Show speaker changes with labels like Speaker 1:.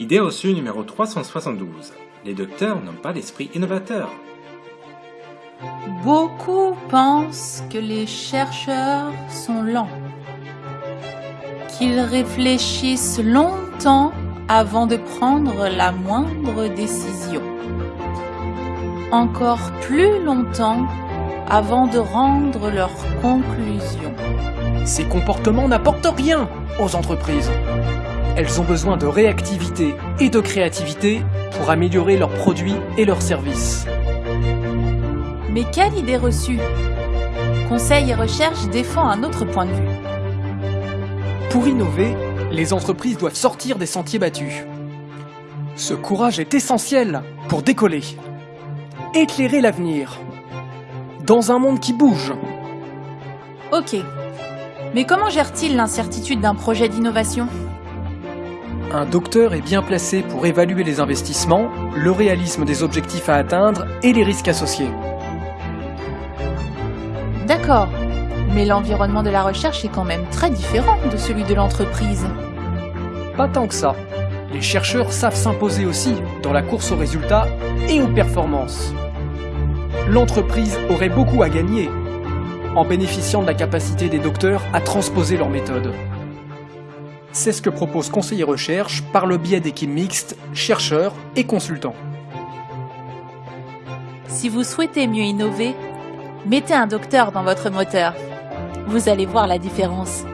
Speaker 1: Idée reçue numéro 372. Les docteurs n'ont pas d'esprit innovateur.
Speaker 2: Beaucoup pensent que les chercheurs sont lents, qu'ils réfléchissent longtemps avant de prendre la moindre décision, encore plus longtemps avant de rendre leurs conclusions.
Speaker 3: Ces comportements n'apportent rien aux entreprises. Elles ont besoin de réactivité et de créativité pour améliorer leurs produits et leurs services.
Speaker 2: Mais quelle idée reçue Conseil et recherche défend un autre point de vue.
Speaker 3: Pour innover, les entreprises doivent sortir des sentiers battus. Ce courage est essentiel pour décoller, éclairer l'avenir, dans un monde qui bouge.
Speaker 2: Ok. Mais comment gère-t-il l'incertitude d'un projet d'innovation?
Speaker 3: Un docteur est bien placé pour évaluer les investissements, le réalisme des objectifs à atteindre et les risques associés.
Speaker 2: D'accord. Mais l'environnement de la recherche est quand même très différent de celui de l'entreprise.
Speaker 3: Pas tant que ça. Les chercheurs savent s'imposer aussi dans la course aux résultats et aux performances. L'entreprise aurait beaucoup à gagner en bénéficiant de la capacité des docteurs à transposer leurs méthodes. C'est ce que propose Conseiller Recherche par le biais d'équipes mixtes, chercheurs et consultants.
Speaker 2: Si vous souhaitez mieux innover, mettez un docteur dans votre moteur. Vous allez voir la différence.